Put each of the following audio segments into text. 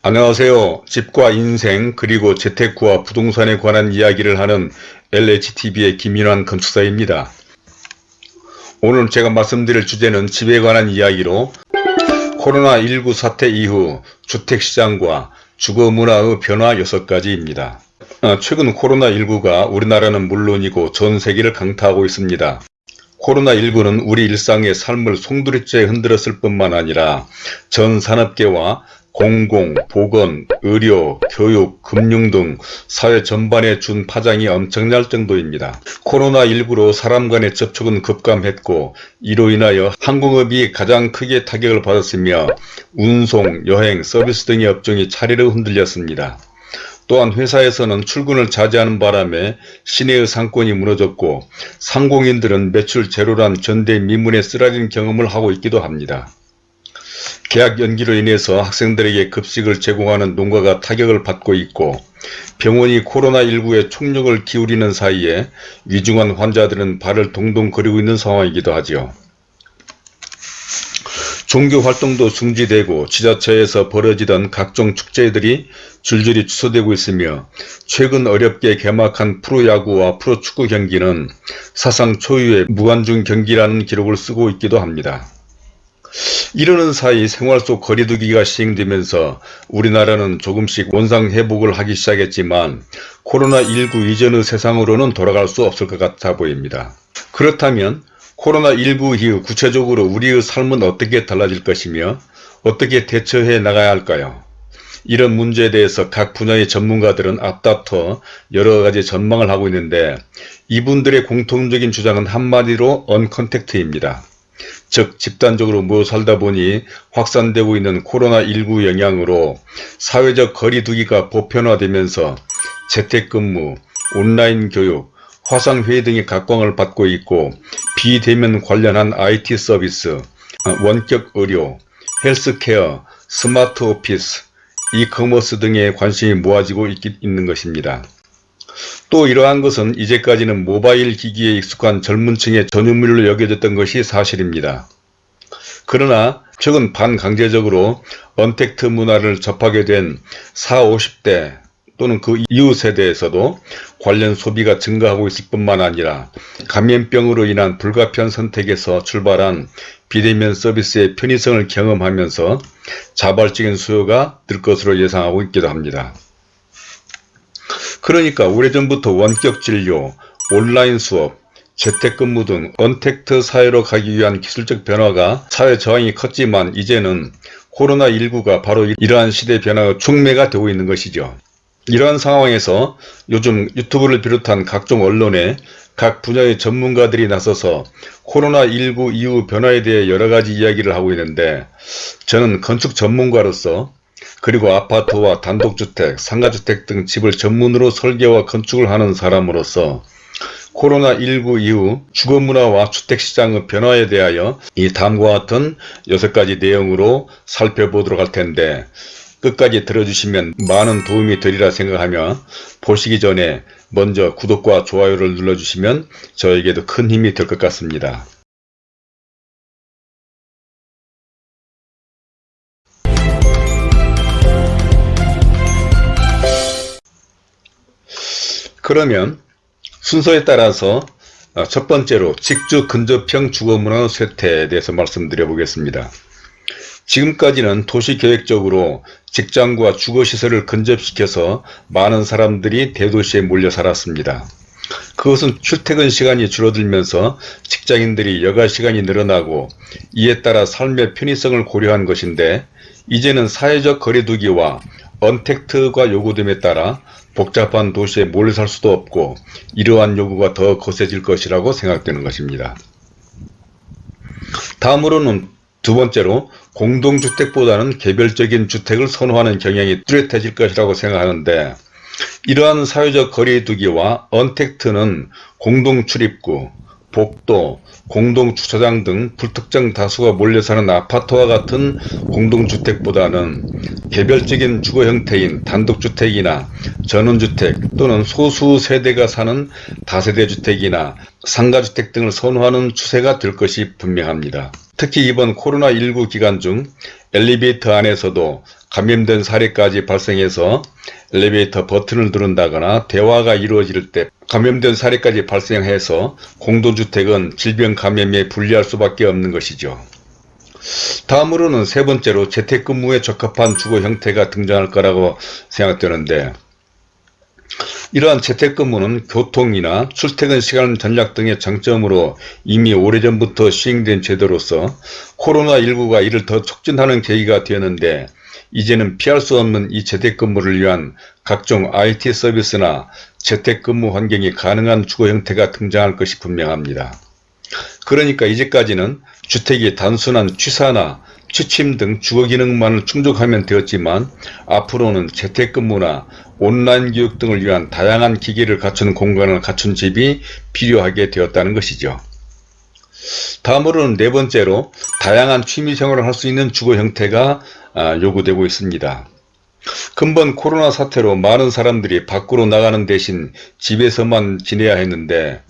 안녕하세요. 집과 인생 그리고 재테크와 부동산에 관한 이야기를 하는 LHTV의 김인환 건축사입니다. 오늘 제가 말씀드릴 주제는 집에 관한 이야기로 코로나19 사태 이후 주택시장과 주거문화의 변화 6가지입니다. 어, 최근 코로나19가 우리나라는 물론이고 전 세계를 강타하고 있습니다. 코로나19는 우리 일상의 삶을 송두리째 흔들었을 뿐만 아니라 전 산업계와 공공, 보건, 의료, 교육, 금융 등 사회 전반에 준 파장이 엄청날 정도입니다. 코로나19로 사람 간의 접촉은 급감했고 이로 인하여 항공업이 가장 크게 타격을 받았으며 운송, 여행, 서비스 등의 업종이 차례로 흔들렸습니다. 또한 회사에서는 출근을 자제하는 바람에 시내의 상권이 무너졌고 상공인들은 매출 제로란 전대 미문에 쓰라린 경험을 하고 있기도 합니다. 계약 연기로 인해서 학생들에게 급식을 제공하는 농가가 타격을 받고 있고 병원이 코로나19에 총력을 기울이는 사이에 위중한 환자들은 발을 동동 거리고 있는 상황이기도 하죠. 종교 활동도 중지되고 지자체에서 벌어지던 각종 축제들이 줄줄이 취소되고 있으며 최근 어렵게 개막한 프로야구와 프로축구 경기는 사상 초유의 무관중 경기라는 기록을 쓰고 있기도 합니다. 이러는 사이 생활 속 거리두기가 시행되면서 우리나라는 조금씩 원상회복을 하기 시작했지만 코로나19 이전의 세상으로는 돌아갈 수 없을 것 같아 보입니다. 그렇다면 코로나19 이후 구체적으로 우리의 삶은 어떻게 달라질 것이며 어떻게 대처해 나가야 할까요? 이런 문제에 대해서 각 분야의 전문가들은 앞다퉈 여러가지 전망을 하고 있는데 이분들의 공통적인 주장은 한마디로 언컨택트입니다. 즉 집단적으로 모여 살다 보니 확산되고 있는 코로나19 영향으로 사회적 거리 두기가 보편화되면서 재택근무, 온라인 교육, 화상회의 등의 각광을 받고 있고 비대면 관련한 IT 서비스, 원격 의료, healthcare, smart office, e-commerce 등에 관심이 모아지고 있, 있는 것입니다. 또 이러한 것은 이제까지는 모바일 기기에 익숙한 젊은 층의 전유물로 여겨졌던 것이 사실입니다. 그러나 최근 반강제적으로 언택트 문화를 접하게 된 40, 50대 또는 그 이후 세대에서도 관련 소비가 증가하고 있을 뿐만 아니라 감염병으로 인한 불가피한 선택에서 출발한 비대면 서비스의 편의성을 경험하면서 자발적인 수요가 늘 것으로 예상하고 있기도 합니다. 그러니까 오래전부터 원격 진료, 온라인 수업, 재택근무 등 언택트 사회로 가기 위한 기술적 변화가 사회 저항이 컸지만 이제는 코로나19가 바로 이러한 시대 변화의 촉매가 되고 있는 것이죠. 이러한 상황에서 요즘 유튜브를 비롯한 각종 언론에 각 분야의 전문가들이 나서서 코로나19 이후 변화에 대해 여러가지 이야기를 하고 있는데 저는 건축 전문가로서 그리고 아파트와 단독주택, 상가주택 등 집을 전문으로 설계와 건축을 하는 사람으로서 코로나19 이후 주거문화와 주택시장의 변화에 대하여 이 다음과 같은 6가지 내용으로 살펴보도록 할 텐데 끝까지 들어주시면 많은 도움이 되리라 생각하며 보시기 전에 먼저 구독과 좋아요를 눌러주시면 저에게도 큰 힘이 될 것 같습니다. 그러면 순서에 따라서 어, 첫 번째로 직주 근접형 주거문화 쇠퇴에 대해서 말씀드려 보겠습니다. 지금까지는 도시계획적으로 직장과 주거시설을 근접시켜서 많은 사람들이 대도시에 몰려 살았습니다. 그것은 출퇴근 시간이 줄어들면서 직장인들이 여가 시간이 늘어나고 이에 따라 삶의 편의성을 고려한 것인데 이제는 사회적 거리두기와 언택트가 요구됨에 따라 복잡한 도시에 몰래 살 수도 없고 이러한 요구가 더 거세질 것이라고 생각되는 것입니다. 다음으로는 두 번째로 공동주택보다는 개별적인 주택을 선호하는 경향이 뚜렷해질 것이라고 생각하는데 이러한 사회적 거리두기와 언택트는 공동출입구, 복도, 공동주차장 등 불특정 다수가 몰려 사는 아파트와 같은 공동주택보다는 개별적인 주거 형태인 단독주택이나 전원주택 또는 소수 세대가 사는 다세대주택이나 상가주택 등을 선호하는 추세가 될 것이 분명합니다. 특히 이번 코로나19 기간 중 엘리베이터 안에서도 감염된 사례까지 발생해서 엘리베이터 버튼을 누른다거나 대화가 이루어질 때 감염된 사례까지 발생해서 공동주택은 질병 감염에 불리할 수밖에 없는 것이죠. 다음으로는 세 번째로 재택근무에 적합한 주거 형태가 등장할 거라고 생각되는데 이러한 재택근무는 교통이나 출퇴근 시간 전략 등의 장점으로 이미 오래전부터 시행된 제도로서 코로나19가 이를 더 촉진하는 계기가 되었는데 이제는 피할 수 없는 이 재택근무를 위한 각종 IT 서비스나 재택근무 환경이 가능한 주거 형태가 등장할 것이 분명합니다. 그러니까 이제까지는 주택이 단순한 취사나 취침 등 주거 기능만을 충족하면 되었지만 앞으로는 재택근무나 온라인 교육 등을 위한 다양한 기기를 갖춘 공간을 갖춘 집이 필요하게 되었다는 것이죠. 다음으로는 네 번째로 다양한 취미생활을 할 수 있는 주거 형태가 아, 요구되고 있습니다. 근본 코로나 사태로 많은 사람들이 밖으로 나가는 대신 집에서만 지내야 했는데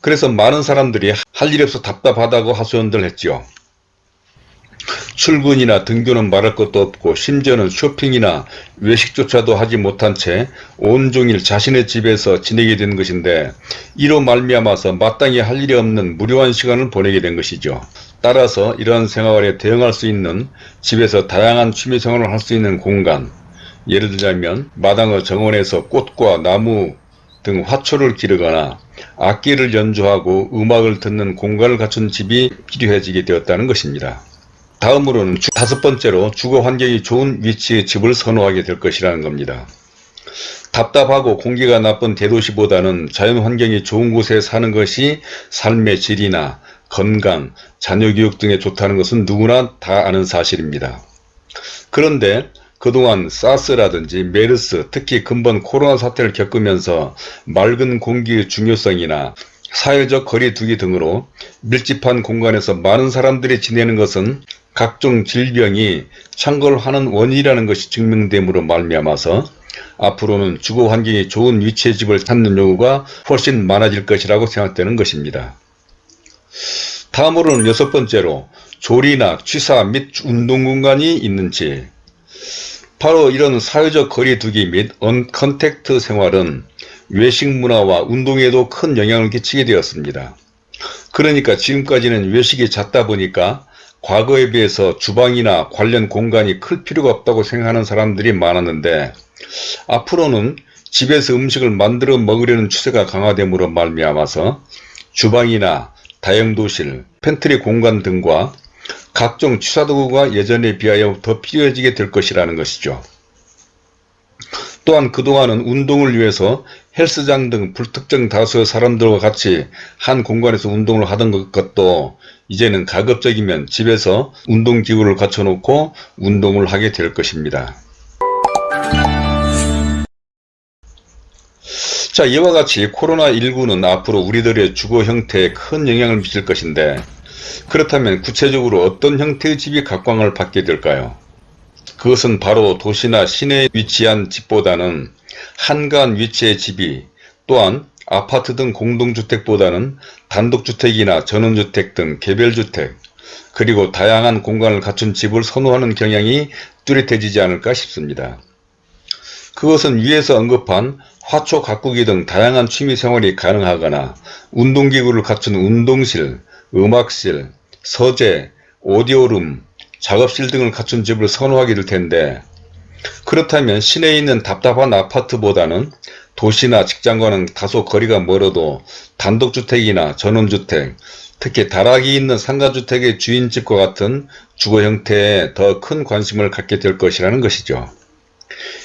그래서 많은 사람들이 할 일이 없어 답답하다고 하소연들 했죠. 출근이나 등교는 말할 것도 없고 심지어는 쇼핑이나 외식조차도 하지 못한 채 온종일 자신의 집에서 지내게 된 것인데 이로 말미암아서 마땅히 할 일이 없는 무료한 시간을 보내게 된 것이죠. 따라서 이러한 생활에 대응할 수 있는 집에서 다양한 취미생활을 할 수 있는 공간 예를 들자면 마당의 정원에서 꽃과 나무 등 화초를 기르거나 악기를 연주하고 음악을 듣는 공간을 갖춘 집이 필요해지게 되었다는 것입니다. 다음으로는 다섯 번째로 주거 환경이 좋은 위치의 집을 선호하게 될 것이라는 겁니다. 답답하고 공기가 나쁜 대도시보다는 자연 환경이 좋은 곳에 사는 것이 삶의 질이나 건강, 자녀교육 등에 좋다는 것은 누구나 다 아는 사실입니다. 그런데 그동안 사스라든지 메르스, 특히 근본 코로나 사태를 겪으면서 맑은 공기의 중요성이나 사회적 거리 두기 등으로 밀집한 공간에서 많은 사람들이 지내는 것은 각종 질병이 창궐하는 원인이라는 것이 증명됨으로 말미암아서 앞으로는 주거 환경이 좋은 위치의 집을 찾는 요구가 훨씬 많아질 것이라고 생각되는 것입니다. 다음으로는 여섯 번째로 조리나 취사 및 운동 공간이 있는지 바로 이런 사회적 거리 두기 및 언컨택트 생활은 외식 문화와 운동에도 큰 영향을 끼치게 되었습니다. 그러니까 지금까지는 외식이 잦다 보니까 과거에 비해서 주방이나 관련 공간이 클 필요가 없다고 생각하는 사람들이 많았는데 앞으로는 집에서 음식을 만들어 먹으려는 추세가 강화됨으로 말미암아서 주방이나 다용도실, 팬트리 공간 등과 각종 취사도구가 예전에 비하여 더 필요해지게 될 것이라는 것이죠. 또한 그동안은 운동을 위해서 헬스장 등 불특정 다수의 사람들과 같이 한 공간에서 운동을 하던 것도 이제는 가급적이면 집에서 운동기구를 갖춰놓고 운동을 하게 될 것입니다. 자 이와 같이 코로나19는 앞으로 우리들의 주거 형태에 큰 영향을 미칠 것인데 그렇다면 구체적으로 어떤 형태의 집이 각광을 받게 될까요? 그것은 바로 도시나 시내에 위치한 집보다는 한가한 위치의 집이 또한 아파트 등 공동주택보다는 단독주택이나 전원주택 등 개별주택 그리고 다양한 공간을 갖춘 집을 선호하는 경향이 뚜렷해지지 않을까 싶습니다. 그것은 위에서 언급한 화초 가꾸기 등 다양한 취미생활이 가능하거나 운동기구를 갖춘 운동실, 음악실, 서재, 오디오룸, 작업실 등을 갖춘 집을 선호하게 될 텐데 그렇다면 시내에 있는 답답한 아파트보다는 도시나 직장과는 다소 거리가 멀어도 단독주택이나 전원주택, 특히 다락이 있는 상가주택의 주인집과 같은 주거 형태에 더 큰 관심을 갖게 될 것이라는 것이죠.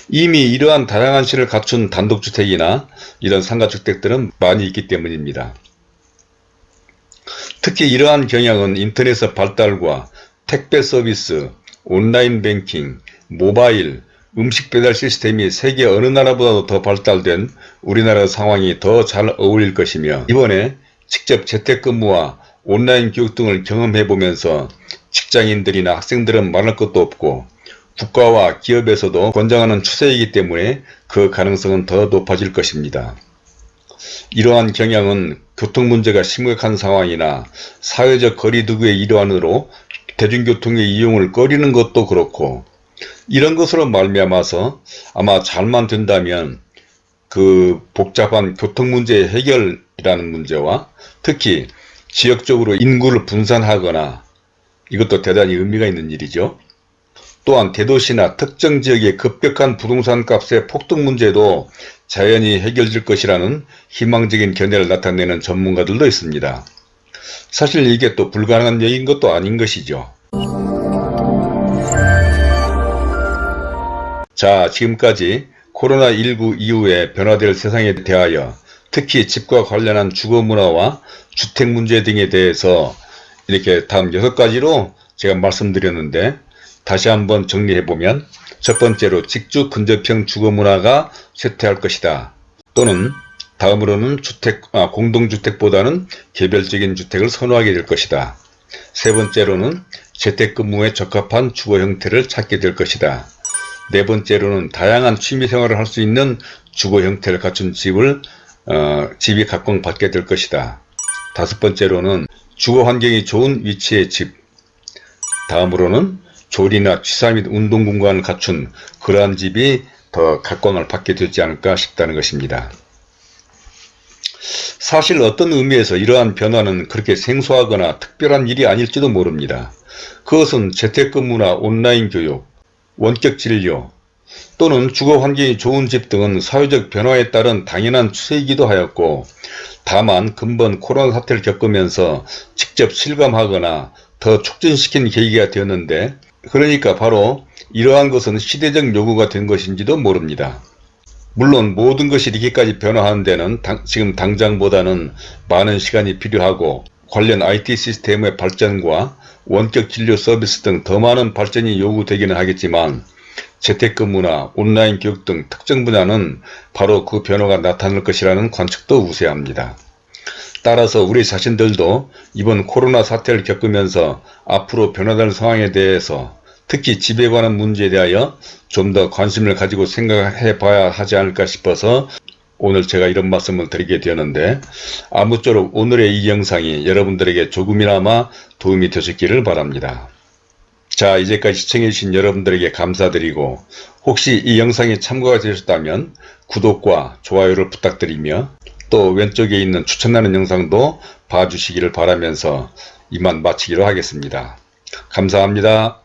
이미 이러한 다양한 실을 갖춘 단독주택이나 이런 상가주택들은 많이 있기 때문입니다. 특히 이러한 경향은 인터넷의 발달과 택배 서비스, 온라인 뱅킹, 모바일, 음식 배달 시스템이 세계 어느 나라보다도 더 발달된 우리나라 상황이 더 잘 어울릴 것이며 이번에 직접 재택근무와 온라인 교육 등을 경험해 보면서 직장인들이나 학생들은 말할 것도 없고 국가와 기업에서도 권장하는 추세이기 때문에 그 가능성은 더 높아질 것입니다. 이러한 경향은 교통 문제가 심각한 상황이나 사회적 거리두기의 일환으로 대중교통의 이용을 꺼리는 것도 그렇고 이런 것으로 말미암아서 아마 잘만 된다면 그 복잡한 교통 문제의 해결이라는 문제와 특히 지역적으로 인구를 분산하거나 이것도 대단히 의미가 있는 일이죠. 또한 대도시나 특정 지역의 급격한 부동산 값의 폭등 문제도 자연히 해결될 것이라는 희망적인 견해를 나타내는 전문가들도 있습니다. 사실 이게 또 불가능한 얘기인 것도 아닌 것이죠. 자 지금까지 코로나19 이후에 변화될 세상에 대하여 특히 집과 관련한 주거문화와 주택문제 등에 대해서 이렇게 다음 6가지로 제가 말씀드렸는데 다시 한번 정리해보면 첫 번째로 직주 근접형 주거문화가 쇠퇴할 것이다. 또는 다음으로는 주택, 아, 공동주택보다는 개별적인 주택을 선호하게 될 것이다. 세 번째로는 재택근무에 적합한 주거 형태를 찾게 될 것이다. 네 번째로는 다양한 취미생활을 할 수 있는 주거 형태를 갖춘 집을 어, 집이 각광받게 될 것이다. 다섯 번째로는 주거 환경이 좋은 위치의 집 다음으로는 조리나 취사 및 운동 공간을 갖춘 그러한 집이 더 각광을 받게 되지 않을까 싶다는 것입니다. 사실 어떤 의미에서 이러한 변화는 그렇게 생소하거나 특별한 일이 아닐지도 모릅니다. 그것은 재택근무나 온라인 교육, 원격 진료 또는 주거 환경이 좋은 집 등은 사회적 변화에 따른 당연한 추세이기도 하였고 다만 근본 코로나 사태를 겪으면서 직접 실감하거나 더 촉진시킨 계기가 되었는데 그러니까 바로 이러한 것은 시대적 요구가 된 것인지도 모릅니다. 물론 모든 것이 이렇게까지 변화하는 데는 당, 지금 당장보다는 많은 시간이 필요하고 관련 IT 시스템의 발전과 원격 진료 서비스 등 더 많은 발전이 요구되기는 하겠지만 재택근무나 온라인 교육 등 특정 분야는 바로 그 변화가 나타날 것이라는 관측도 우세합니다. 따라서 우리 자신들도 이번 코로나 사태를 겪으면서 앞으로 변화될 상황에 대해서 특히 집에 관한 문제에 대하여 좀 더 관심을 가지고 생각해 봐야 하지 않을까 싶어서 오늘 제가 이런 말씀을 드리게 되었는데 아무쪼록 오늘의 이 영상이 여러분들에게 조금이나마 도움이 되셨기를 바랍니다. 자 이제까지 시청해주신 여러분들에게 감사드리고 혹시 이 영상이 참고가 되셨다면 구독과 좋아요를 부탁드리며 또 왼쪽에 있는 추천하는 영상도 봐주시기를 바라면서 이만 마치기로 하겠습니다. 감사합니다.